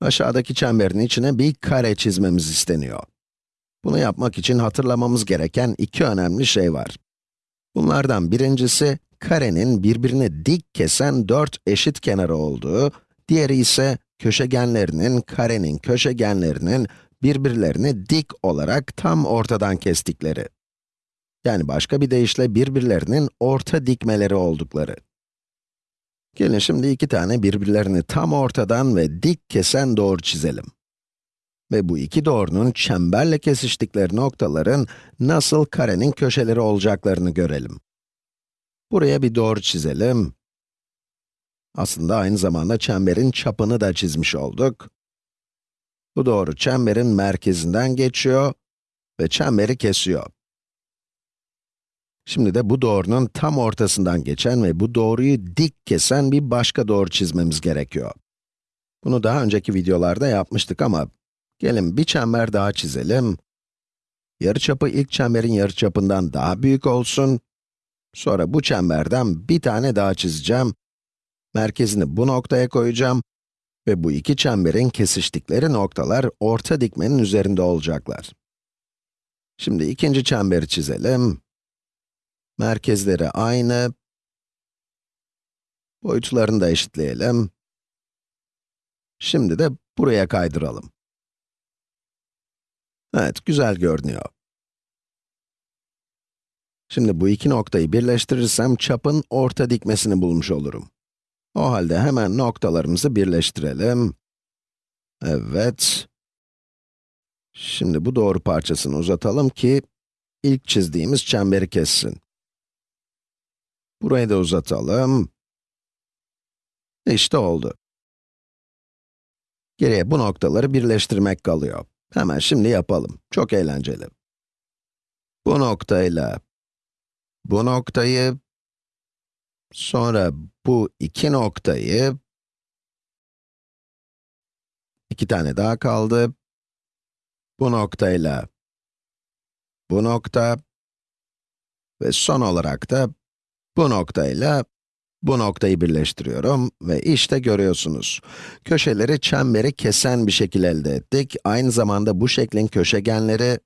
Aşağıdaki çemberin içine bir kare çizmemiz isteniyor. Bunu yapmak için hatırlamamız gereken iki önemli şey var. Bunlardan birincisi, karenin birbirini dik kesen dört eşit kenarı olduğu, diğeri ise köşegenlerinin, karenin köşegenlerinin birbirlerini dik olarak tam ortadan kestikleri. Yani başka bir deyişle birbirlerinin orta dikmeleri oldukları. Gelin şimdi iki tane birbirlerini tam ortadan ve dik kesen doğru çizelim. Ve bu iki doğrunun çemberle kesiştikleri noktaların nasıl karenin köşeleri olacaklarını görelim. Buraya bir doğru çizelim. Aslında aynı zamanda çemberin çapını da çizmiş olduk. Bu doğru çemberin merkezinden geçiyor ve çemberi kesiyor. Şimdi de bu doğrunun tam ortasından geçen ve bu doğruyu dik kesen bir başka doğru çizmemiz gerekiyor. Bunu daha önceki videolarda yapmıştık ama gelin bir çember daha çizelim. Yarıçapı ilk çemberin yarıçapından daha büyük olsun. Sonra bu çemberden bir tane daha çizeceğim. Merkezini bu noktaya koyacağım ve bu iki çemberin kesiştikleri noktalar orta dikmenin üzerinde olacaklar. Şimdi ikinci çemberi çizelim. Merkezleri aynı. Boyutlarını da eşitleyelim. Şimdi de buraya kaydıralım. Evet, güzel görünüyor. Şimdi bu iki noktayı birleştirirsem çapın orta dikmesini bulmuş olurum. O halde hemen noktalarımızı birleştirelim. Evet. Şimdi bu doğru parçasını uzatalım ki ilk çizdiğimiz çemberi kessin. Burayı da uzatalım. İşte oldu. Geriye bu noktaları birleştirmek kalıyor. Hemen şimdi yapalım. Çok eğlenceli. Bu noktayla bu noktayı, sonra bu iki noktayı, iki tane daha kaldı. Bu noktayla bu nokta ve son olarak da bu noktayla bu noktayı birleştiriyorum ve işte görüyorsunuz. Köşeleri çemberi kesen bir şekil elde ettik. Aynı zamanda bu şeklin köşegenleri,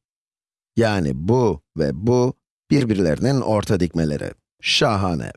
yani bu ve bu, birbirlerinin orta dikmeleri. Şahane.